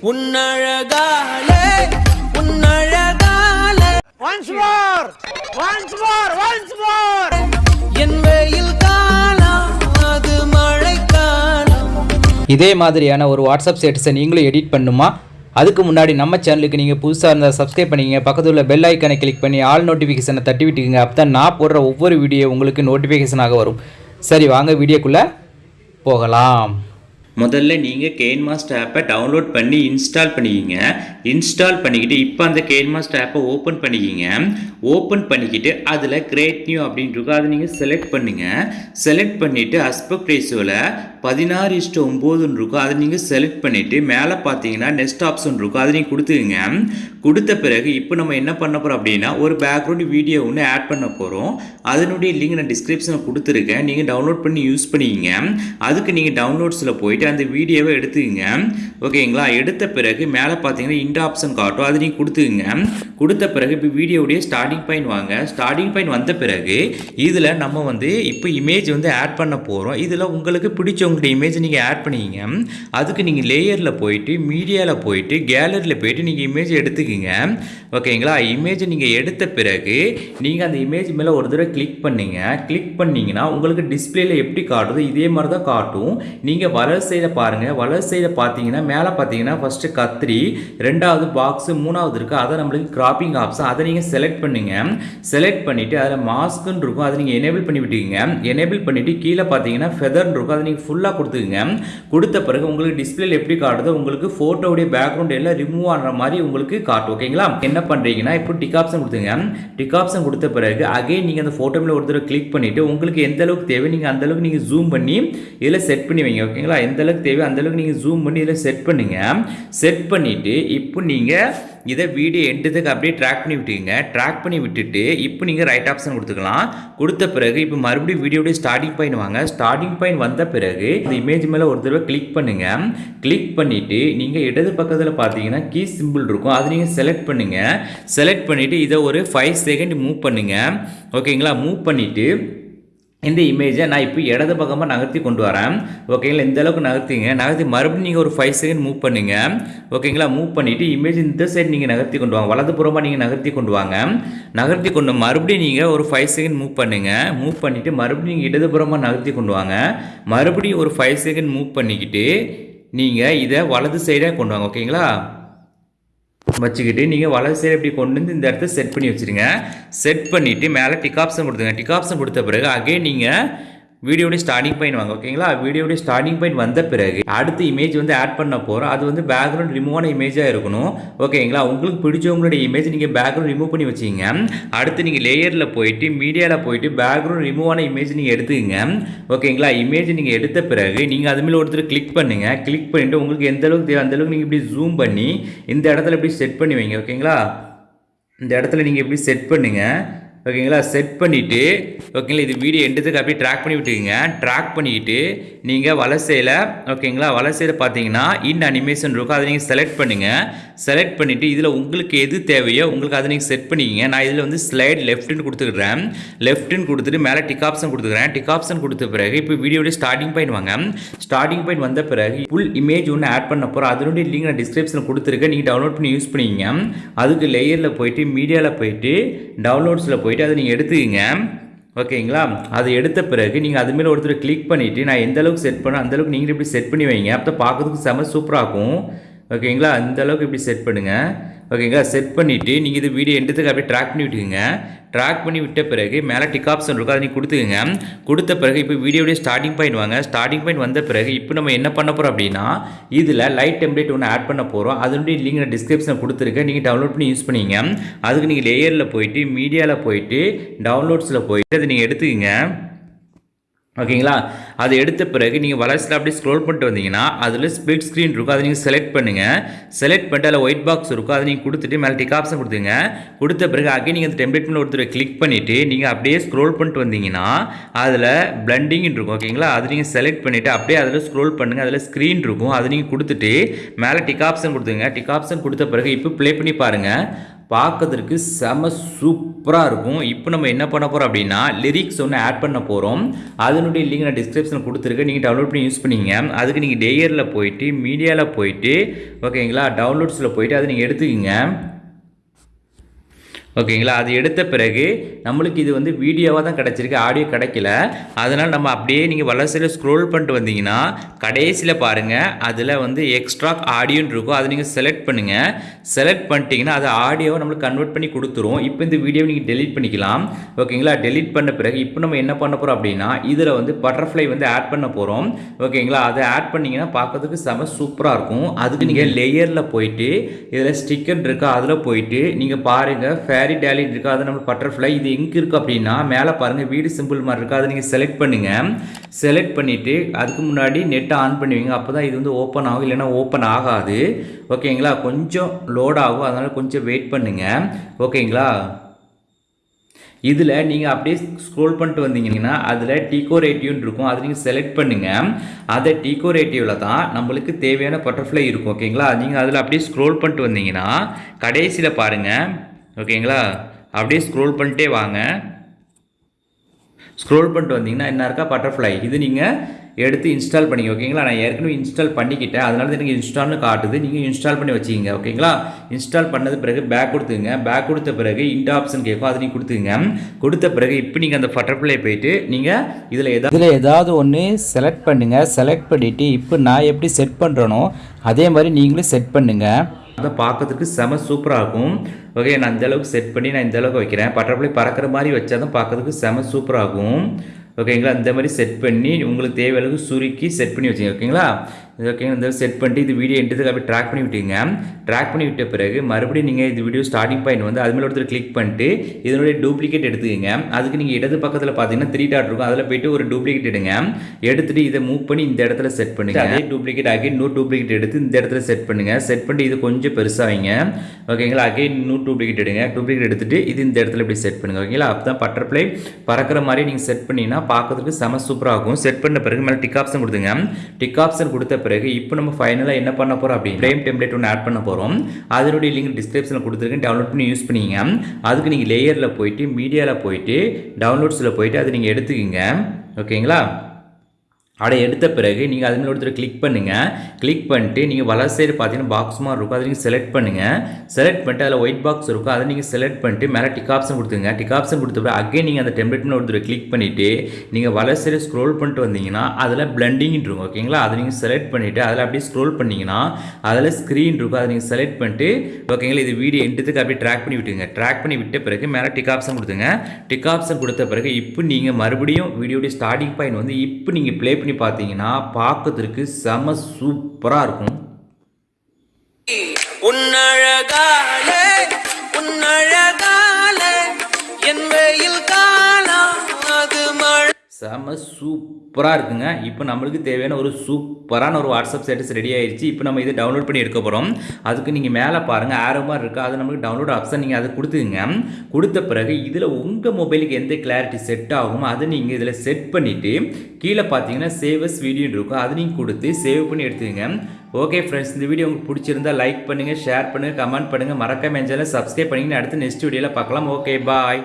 உன்னழகாலே உன்னழகாலே Once more! Once more! Once more! என் வெயில் காலம் அது மழைக்காலம் இதே மாதிரியான ஒரு வாட்ஸ்அப் ஸ்டேட்டஸை நீங்களும் எடிட் பண்ணுமா அதுக்கு முன்னாடி நம்ம சேனலுக்கு நீங்கள் புதுசாக இருந்தால் சப்ஸ்கிரைப் பண்ணிக்கங்க பக்கத்தில் உள்ள பெல் ஐக்கனை கிளிக் பண்ணி ஆல் நோட்டிஃபிகேஷனை தட்டி விட்டுக்குங்க அப்போ தான் நான் போடுற ஒவ்வொரு வீடியோ உங்களுக்கு நோட்டிஃபிகேஷனாக வரும் சரி வாங்க வீடியோக்குள்ளே போகலாம் முதல்ல நீங்கள் கேன் மாஸ்டர் ஆப்பை டவுன்லோட் பண்ணி இன்ஸ்டால் பண்ணிக்கிங்க. இன்ஸ்டால் பண்ணிக்கிட்டு இப்போ அந்த கேன் மாஸ்டர் ஆப்பை ஓப்பன் பண்ணிக்கிங்க. ஓப்பன் பண்ணிக்கிட்டு அதில் கிரேட் நியூ அப்படின்னு இருக்கும் அதை நீங்கள் செலக்ட் பண்ணுங்கள் செலக்ட் பண்ணிவிட்டு அஸ்பெக்ட் ரேஷியோவில் பதினாறு இஷ்டம் ஒம்போதுன்னு இருக்கும் அதை நீங்கள் செலக்ட் பண்ணிவிட்டு மேலே பார்த்தீங்கன்னா நெக்ஸ்ட் ஆப்ஷன் இருக்கும் அதை நீங்கள் கொடுத்துக்குங்க கொடுத்த பிறகு இப்போ நம்ம என்ன பண்ண போகிறோம் அப்படின்னா ஒரு பேக்ரவுண்ட் வீடியோ ஒன்று ஆட் பண்ண போகிறோம் அதனுடைய லிங்க் நான் டிஸ்கிரிப்ஷனில் கொடுத்துருக்கேன். நீங்கள் டவுன்லோட் பண்ணி யூஸ் பண்ணிக்கிங்க. அதுக்கு நீங்கள் டவுன்லோட்ஸில் போயிட்டு அந்த வீடியோவை எடுத்துக்கங்க. ஓகேங்களா? எடுத்த பிறகு மேலே பார்த்தீங்கன்னா இந்த ஆப்ஷன் காட்டும். அதை நீங்கள் கொடுத்துக்குங்க. கொடுத்த பிறகு இப்போ வீடியோடைய ஸ்டார்டிங் பாயிண்ட் வாங்க. ஸ்டார்டிங் பாயிண்ட் வந்த பிறகு இதில் நம்ம வந்து இப்போ இமேஜ் வந்து ஆட் பண்ண போகிறோம் இதில் உங்களுக்கு பிடிச்சவங்களுடைய இமேஜ் நீங்கள் ஆட் பண்ணிக்கிங்க. அதுக்கு நீங்கள் லேயரில் போயிட்டு மீடியாவில் போயிட்டு கேலரியில் போயிட்டு நீங்கள் இமேஜ் எடுத்துக்கிங்க. ஓகேங்களா இமேஜ் நீங்கள் எடுத்த பிறகு நீங்கள் அந்த இமேஜ் மேலே ஒரு தடவை கிளிக் பண்ணுங்கள் கிளிக் பண்ணிங்கன்னா உங்களுக்கு டிஸ்பிளேல எப்படி காட்டுதோ இதே மாதிரி தான் காட்டும். நீங்கள் வலது சைடை பாருங்கள் வலது சைடை பார்த்தீங்கன்னா மேலே பார்த்தீங்கன்னா ஃபஸ்ட்டு கத்திரி ரெண்டாவது பாக்ஸு மூணாவது இருக்குது அதை நம்மளுக்கு கிராப்பிங் ஆப்ஷன் அதை நீங்கள் செலக்ட் பண்ணி பண்ணுங்க செலக்ட் பண்ணிவிட்டு அதில் மாஸ்க்குன்னு இருக்கும் அதை நீங்கள் எனேபிள் பண்ணி விட்டுக்குங்க. எனேபிள் பண்ணிவிட்டு கீழே பார்த்தீங்கன்னா ஃபெதர்னு இருக்கும் அதை நீங்கள் ஃபுல்லாக கொடுத்துக்குங்க. கொடுத்த பிறகு உங்களுக்கு டிஸ்பிளேல எப்படி காட்டுதோ உங்களுக்கு ஃபோட்டோவுடைய பேக்ரவுண்ட் எல்லாம் ரிமூவ் ஆகிற மாதிரி உங்களுக்கு காட்டும் ஓகேங்களா என்ன பண்ணுறீங்கன்னா இப்போ டிக் ஆப்ஷன் கொடுத்துங்க டிக் ஆப்ஷன் கொடுத்த பிறகு அகைன் நீங்கள் அந்த ஃபோட்டோ மேலே ஒரு தடவை கிளிக் பண்ணிவிட்டு உங்களுக்கு எந்த அளவுக்கு தேவை நீங்கள் அந்த அளவுக்கு நீங்கள் ஜூம் பண்ணி இதில் செட் பண்ணி வைங்க ஓகேங்களா எந்த அளவுக்கு தேவை அந்த அளவுக்கு நீங்கள் ஜூம் பண்ணி இதில் செட் பண்ணுங்க. செட் பண்ணிவிட்டு இப்போ நீங்கள் இதை வீடியோ எண்டுத்துக்கு அப்படியே ட்ராக் பண்ணி விட்டுங்க ட்ராக் பண்ணி விட்டுட்டு இப்போ நீங்கள் ரைட் ஆப்ஷன் கொடுத்துக்கலாம். கொடுத்த பிறகு இப்போ மறுபடியும் வீடியோடைய ஸ்டார்டிங் பாயிண்ட் வாங்க. ஸ்டார்டிங் பாயிண்ட் வந்த பிறகு இந்த இமேஜ் மேலே ஒரு தடவை கிளிக் பண்ணுங்கள் கிளிக் பண்ணிவிட்டு நீங்கள் இடது பக்கத்தில் பார்த்தீங்கன்னா கீ சிம்பிள் இருக்கும். அதை நீங்கள் செலக்ட் பண்ணுங்கள் செலக்ட் பண்ணிவிட்டு இதை ஒரு ஃபைவ் செகண்ட் மூவ் பண்ணுங்கள் ஓகேங்களா மூவ் பண்ணிவிட்டு இந்த இமேஜை நான் இப்போ இடது பக்கமாக நகர்த்தி கொண்டு வரேன். ஓகேங்களா இந்த அளவுக்கு நகர்த்திங்க. நகர்த்தி மறுபடியும் நீங்கள் ஒரு ஃபைவ் செகண்ட் மூவ் பண்ணுங்க. ஓகேங்களா மூவ் பண்ணிவிட்டு இமேஜ் இந்த சைடு நீங்கள் நகர்த்தி கொண்டு வாங்க. வலதுபுறமாக நீங்கள் நகர்த்தி கொண்டு வாங்க. நகர்த்தி கொண்டு மறுபடியும் நீங்கள் ஒரு ஃபைவ் செகண்ட் மூவ் பண்ணுங்க. மூவ் பண்ணிவிட்டு மறுபடியும் நீங்கள் இடதுபுறமாக நகர்த்தி கொண்டு வாங்க. மறுபடியும் ஒரு ஃபைவ் செகண்ட் மூவ் பண்ணிக்கிட்டு நீங்கள் இதை வலது சைடாக கொண்டு வாங்க. ஓகேங்களா வச்சுக்கிட்டு நீங்கள் வலது சைடு இப்படி கொண்டு வந்து இந்த இடத்த செட் பண்ணி வச்சுருங்க. செட் பண்ணிவிட்டு மேலே டிக் ஆப்ஷன் கொடுத்துங்க டிக் ஆப்ஷன் கொடுத்த பிறகு அகைன் நீங்கள் வீடியோடைய ஸ்டார்டிங் பாயிண்ட் வாங்க ஓகேங்களா வீடியோடைய ஸ்டார்டிங் பாயிண்ட் வந்த பிறகு அடுத்த இமேஜ் வந்து ஆட் பண்ண போகிறோம் அது வந்து பேக்ரவுண்ட் ரிமூவான இமேஜாக இருக்கணும் ஓகேங்களா உங்களுக்கு பிடிச்சவங்களுடைய இமேஜ் நீங்கள் பேக்ரவுண்ட் ரிமூவ் பண்ணி வச்சிங்க. அடுத்து நீங்கள் லேயரில் போயிட்டு மீடியாவில் போயிட்டு பேக்ரவுண்ட் ரிமூவான இமேஜ் நீங்கள் எடுத்துக்கங்க ஓகேங்களா இமேஜ் நீங்கள் எடுத்த பிறகு நீங்கள் அதுமாரி ஒருத்தர் கிளிக் பண்ணுங்கள் கிளிக் பண்ணிவிட்டு உங்களுக்கு எந்த அளவுக்கு தேவை அந்தளவுக்கு நீங்கள் இப்படி ஜூம் பண்ணி இந்த இடத்துல இப்படி செட் பண்ணி வைங்க ஓகேங்களா இந்த இடத்துல நீங்கள் இப்படி செட் பண்ணுங்கள் ஓகேங்களா? செட் பண்ணிவிட்டு ஓகேங்களா? இது வீடியோ எண்டுத்துக்கு அப்படியே ட்ராக் பண்ணி விட்டுக்கோங்க ட்ராக் பண்ணிக்கிட்டு நீங்கள் வலசையில் ஓகேங்களா? வலசையில் பார்த்தீங்கன்னா இன் அனிமேஷன் இருக்கும். அதை நீங்கள் செலக்ட் பண்ணுங்கள் செலக்ட் பண்ணிவிட்டு இதில் உங்களுக்கு எது தேவையோ உங்களுக்கு அதை நீங்கள் செட் பண்ணிக்கிங்க. நான் இதில் வந்து ஸ்லைட் லெஃப்ட்னு கொடுத்துக்கிறேன். லெஃப்ட்னு கொடுத்துட்டு மேலே டிக் ஆப்ஷன் கொடுத்துக்கிறேன். டிக் ஆப்ஷன் கொடுத்த பிறகு இப்போ வீடியோடைய ஸ்டார்டிங் பாயிண்ட் வாங்க. ஸ்டார்டிங் பாயிண்ட் வந்த பிறகு ஃபுல் இமேஜ் ஒன்று ஆட் பண்ண போகிறோம் அதனுடைய லிங்க் நான் டிஸ்கிரிப்ஷனில் கொடுத்துருக்கேன். நீங்கள் டவுன்லோட் பண்ணி யூஸ் பண்ணிக்கிங்க. அதுக்கு லேயரில் போயிட்டு மீடியாவில் போயிட்டு டவுன்லோட்ஸில் போயிட்டு அதை நீங்கள் எடுத்துக்கிங்க. ஓகேங்களா? அது எடுத்த பிறகு நீங்கள் அது மேலே ஒருத்தர் கிளிக் பண்ணிவிட்டு நான் எந்த அளவுக்கு செட் பண்ண அந்தளவுக்கு நீங்கள் இப்படி செட் பண்ணி வைங்க. அப்போ பார்க்கறதுக்கு செம சூப்பராகும் ஓகேங்களா? அந்த அளவுக்கு இப்படி செட் பண்ணுங்கள் ஓகேங்களா? செட் பண்ணிவிட்டு நீங்கள் இது வீடியோ எடுத்துக்கு அப்படியே ட்ராக் பண்ணி விட்டுக்குங்க. ட்ராக் பண்ணி விட்ட பிறகு மேலே டிக் ஆப்ஷன் இருக்கும் அதை நீங்கள் கொடுத்துக்குங்க. கொடுத்த பிறகு இப்போ வீடியோடைய ஸ்டார்டிங் பாயிண்ட் வாங்க. ஸ்டார்டிங் பாயிண்ட் வந்த பிறகு இப்போ நம்ம என்ன பண்ண போகிறோம் அப்படின்னா இதில் லைட் டெம்ப்ளேட் ஒன்று ஆட் பண்ண போகிறோம் அதனுடைய லிங்க் நான் டிஸ்கிரிப்ஷனில் கொடுத்துருக்கேன். நீங்கள் டவுன்லோட் பண்ணி யூஸ் பண்ணிங்க. அதுக்கு நீங்கள் லேயரில் போயிட்டு மீடியாவில் போயிட்டு டவுன்லோட்ஸில் போயிட்டு அதை நீங்கள் எடுத்துக்கங்க. ஓகேங்களா? அது எடுத்த பிறகு நீங்கள் வளர்ச்சியில் அப்படியே ஸ்க்ரோல் பண்ணிட்டு வந்தீங்கன்னா அதில் ஸ்பிளிட் ஸ்க்ரீன் இருக்கும். அதை நீங்கள் செலக்ட் பண்ணுங்கள் செலக்ட் பண்ணிட்டு அதில் ஒயிட் பாக்ஸ் இருக்கும். அதை நீங்கள் கொடுத்துட்டு மேலே டிக் ஆப்ஷன் கொடுத்துங்க கொடுத்த பிறகு அகைன் நீங்கள் அந்த டெம்ப்ளேட் பண்ண ஒருத்தர் கிளிக் பண்ணிவிட்டு நீங்கள் அப்படியே ஸ்க்ரோல் பண்ணிட்டு வந்தீங்கன்னா அதில் பிளண்டிங் இருக்கும். ஓகேங்களா? அது நீங்கள் செலக்ட் பண்ணிவிட்டு அப்படியே அதில் ஸ்க்ரோல் பண்ணுங்கள் அதில் ஸ்க்ரீன் இருக்கும். அதை நீங்கள் கொடுத்துட்டு மேலே டிக் ஆப்ஷன் கொடுத்துங்க டிக் ஆப்ஷன் கொடுத்த பிறகு இப்போ ப்ளே பண்ணி பாருங்கள் பார்க்கறதுக்கு செம சூப்பராக இருக்கும். இப்போ நம்ம என்ன பண்ண போகிறோம் அப்படின்னா லிரிக்ஸ் ஒன்று ஆட் பண்ண போகிறோம் அதனுடைய லிங்க் நான் டிஸ்கிரிப்ஷனில் கொடுத்துருக்கேன். நீங்கள் டவுன்லோட் பண்ணி யூஸ் பண்ணிங்க. அதுக்கு நீங்கள் டேயரில் போயிட்டு மீடியாவில் போயிட்டு ஓகேங்களா டவுன்லோட்ஸில் போயிட்டு அதை நீங்கள் எடுத்துக்கிங்க. ஓகேங்களா? அது எடுத்த பிறகு நம்மளுக்கு இது வந்து வீடியோவாக தான் கிடச்சிருக்கு ஆடியோ கிடைக்கல. அதனால் நம்ம அப்படியே நீங்கள் வளர்ச்சியில் ஸ்க்ரோல் பண்ணிட்டு வந்தீங்கன்னா கடைசியில் பாருங்கள் அதில் வந்து எக்ஸ்ட்ரா ஆடியோன்னு இருக்கும். அதை நீங்கள் செலக்ட் பண்ணுங்கள் செலக்ட் பண்ணிட்டீங்கன்னா அது ஆடியோவை நம்மளுக்கு கன்வெர்ட் பண்ணி கொடுத்துரும். இப்போ இந்த வீடியோவை நீங்கள் டெலீட் பண்ணிக்கலாம். ஓகேங்களா? டெலீட் பண்ண பிறகு இப்போ நம்ம என்ன பண்ண போகிறோம் அப்படின்னா இதில் வந்து பட்டர்ஃப்ளை வந்து ஆட் பண்ண போகிறோம் ஓகேங்களா? அதை ஆட் பண்ணிங்கன்னா பார்க்கறதுக்கு செம சூப்பராக இருக்கும். அதுக்கு நீங்கள் லேயரில் போயிட்டு இதில் ஸ்டிக்கர் இருக்கா அதில் போயிட்டு நீங்கள் பாருங்கள் ஃபேரி டேலி இருக்கா? அது நம்ம பட்டர்ஃப்ளை இது எங்கே இருக்குது அப்படின்னா மேலே பாருங்கள் வீடு சிம்பிள் மாதிரி இருக்காது அதை நீங்கள் செலக்ட் பண்ணுங்கள் செலக்ட் பண்ணிவிட்டு அதுக்கு முன்னாடி நெட்டை ஆன் பண்ணுவீங்க. அப்போ தான் இது வந்து ஓப்பன் ஆகும். இல்லைன்னா ஓப்பன் ஆகாது. ஓகேங்களா கொஞ்சம் லோட் ஆகும். அதனால் கொஞ்சம் வெயிட் பண்ணுங்கள் ஓகேங்களா இதில் நீங்கள் அப்படியே ஸ்க்ரோல் பண்ணிட்டு வந்தீங்கன்னா அதில் டீகோரேட்டிவ்னு இருக்கும். அதை நீங்கள் செலக்ட் பண்ணுங்கள் அதை டீகோரேட்டிவில் தான் நம்மளுக்கு தேவையான பட்டர்ஃப்ளை இருக்கும். ஓகேங்களா நீங்கள் அதில் அப்படியே ஸ்க்ரோல் பண்ணிட்டு வந்தீங்கன்னா கடைசியில் பாருங்கள் ஓகேங்களா? அப்படியே ஸ்க்ரோல் பண்ணிட்டே வாங்க. ஸ்க்ரோல் பண்ணிட்டு வந்தீங்கன்னா என்ன இருக்கா? பட்டர்ஃப்ளை இது நீங்கள் எடுத்து இன்ஸ்டால் பண்ணிங்க ஓகேங்களா? நான் ஏற்கனவே இன்ஸ்டால் பண்ணிக்கிட்டேன். அதனால தான் எனக்கு இன்ஸ்டால்னு காட்டுது. நீங்கள் இன்ஸ்டால் பண்ணி வச்சுக்கிங்க. ஓகேங்களா? இன்ஸ்டால் பண்ணது பிறகு பேக் கொடுத்துங்க. பேக் கொடுத்த பிறகு இன்ட் ஆப்ஷன் கேட்கும். அது நீங்கள் கொடுத்துங்க கொடுத்த பிறகு இப்போ நீங்கள் அந்த பட்டர்ஃப்ளை போயிட்டு நீங்கள் இதில் எதாவது இதில் ஏதாவது ஒன்று செலக்ட் பண்ணுங்கள் செலக்ட் பண்ணிவிட்டு இப்போ நான் எப்படி செட் பண்ணுறனோ அதே மாதிரி நீங்களும் செட் பண்ணுங்கள் அதை பார்க்கறதுக்கு செம சூப்பராக இருக்கும். ஓகே நான் இந்த அளவுக்கு செட் பண்ணி நான் இந்த அளவுக்கு வைக்கிறேன். பட்டர்ஃப்ளை பறக்கிற மாதிரி வச்சா தான் பார்க்கறதுக்கு செம சூப்பராக இருக்கும். ஓகேங்களா? இந்த மாதிரி செட் பண்ணி உங்களுக்கு தேவையளவுக்கு சுருக்கி செட் பண்ணி வச்சுங்க. ஓகேங்களா? இது ஓகேங்களா இந்த செட் பண்ணிட்டு இது வீடியோ எடுத்துக்கு அப்படியே ட்ராக் பண்ணி விட்டீங்க ட்ராக் பண்ணி விட்ட பிறகு மறுபடியும் நீங்கள் இந்த வீடியோ ஸ்டார்டிங் பாயிண்ட் வந்து அது மேலே ஒருத்தர் கிளிக் பண்ணிட்டு இதனுடைய டூப்ளிகேட் எடுத்துக்கங்க. அதுக்கு நீங்கள் இடது பக்கத்தில் பார்த்தீங்கன்னா த்ரீ டாட் இருக்கும். அதில் போயிட்டு ஒரு டூப்ளிகேட் எடுங்க. எடுத்துட்டு இதை மூவ் பண்ணி இந்த இடத்துல செட் பண்ணுங்க. அதே டூப்ளிகேட் அகைன் இன்னொரு டூப்ளிகேட் எடுத்து இந்த இடத்துல செட் பண்ணுங்க. செட் பண்ணிட்டு இது கொஞ்சம் பெருசாக வைங்க. ஓகேங்களா அகைன் இன்னொரு டூப்ளிகேட் எடுங்க. டூப்ளிகேட் எடுத்துட்டு இது இந்த இடத்துல இப்படி செட் பண்ணுங்க. ஓகேங்களா அப்போ தான் பட்டர்ஃப்ளை பறக்கிற மாதிரி நீங்கள் செட் பண்ணீங்கன்னா பார்க்கறதுக்கு செம சூப்பராக இருக்கும். செட் பண்ண பிறகு மேலே டிக் ஆப்ஷன் கொடுத்துங்க டிக் ஆப்ஷன் கொடுத்த பிறகு இப்போ நம்ம ஃபைனலாக என்ன பண்ண போகிறோம் அப்படின்னு ஃப்ரேம் டெம்ப்ளேட் ஒன்று ஆட் பண்ண போகிறோம் அதனுடைய லிங்க் டிஸ்கிரிப்ஷனில் கொடுத்துருக்கேன். டவுன்லோட் பண்ணி யூஸ் பண்ணிங்க. அதுக்கு நீங்கள் லேயரில் போயிட்டு மீடியாவில் போயிட்டு டவுன்லோட்ஸில் போயிட்டு அதை நீங்கள் எடுத்துக்கிங்க. ஓகேங்களா அதை எடுத்த பிறகு நீங்கள் அது ஒருத்தர் கிளிக் பண்ணுங்கள் கிளிக் பண்ணிட்டு நீங்கள் வலர் சைடு பார்த்தீங்கன்னா பாக்ஸ் மாதிரி இருக்கும். அதை நீங்கள் செலக்ட் பண்ணுங்கள் செலக்ட் பண்ணிட்டு அதில் ஒயிட் பாக்ஸ் இருக்கும். அதை நீங்கள் செலக்ட் பண்ணிட்டு மேலே டிக் ஆப்ஷன் கொடுத்துங்க டிக் ஆப்ஷன் கொடுத்த பிறகு அகைன் நீங்கள் அந்த டெம்ப்ளேட்னு ஒருத்தர் கிளிக் பண்ணிவிட்டு நீங்கள் வலர் சைடு ஸ்க்ரோல் பண்ணிட்டு வந்தீங்கன்னா அதில் பிளண்டிங் இருக்கும். ஓகேங்களா அதை நீங்கள் செலக்ட் பண்ணிவிட்டு அதில் அப்படியே ஸ்க்ரோல் பண்ணிங்கன்னா அதில் ஸ்க்ரீன் இருக்கும். அதை நீங்கள் செலக்ட் பண்ணிட்டு ஓகேங்களா இது வீடியோ எண்டுத்துக்கு அப்படியே ட்ராக் பண்ணி விட்டுங்க ட்ராக் பண்ணி விட்ட பிறகு மேலே டிக் ஆப்ஷன் கொடுத்துங்க டிக் ஆப்ஷன் கொடுத்த பிறகு இப்போ நீங்கள் மறுபடியும் வீடியோடைய ஸ்டார்டிங் பாயிண்ட் வந்து இப்போ நீங்கள் ப்ளே பண்ணி பார்த்தீங்கன்னா பார்க்கறதுக்கு செம சூப்பராக இருக்கும். உன்னழகா செம சூப்பராக இருக்குங்க. இப்போ நம்மளுக்கு தேவையான ஒரு சூப்பரான ஒரு வாட்ஸ்அப் ஸ்டேட்டஸ் ரெடி ஆயிடுச்சு இப்போ நம்ம இதை டவுன்லோட் பண்ணி எடுக்க போகிறோம் அதுக்கு நீங்கள் மேலே பாருங்கள் ஆரோ மாதிரி இருக்குது அது நம்மளுக்கு டவுன்லோட் ஆப்ஷன் நீங்கள் அதை கொடுத்துங்க கொடுத்த பிறகு இதில் உங்கள் மொபைலுக்கு எந்த கிளாரிட்டி செட் ஆகுமோ அதை நீங்கள் இதில் செட் பண்ணிவிட்டு கீழே பார்த்தீங்கன்னா சேவஸ் வீடியோன்னு இருக்கும். அதை நீங்கள் கொடுத்து சேவ் பண்ணி எடுத்துக்கங்க. ஓகே ஃப்ரெண்ட்ஸ் இந்த வீடியோ உங்களுக்கு பிடிச்சிருந்தா லைக் பண்ணுங்கள் ஷேர் பண்ணுங்கள் கமெண்ட் பண்ணுங்கள் மறக்காம என் சேனலை சப்ஸ்கிரைப் பண்ணிங்கன்னு அடுத்து நெக்ஸ்ட் வீடியோவில் பார்க்கலாம். Okay bye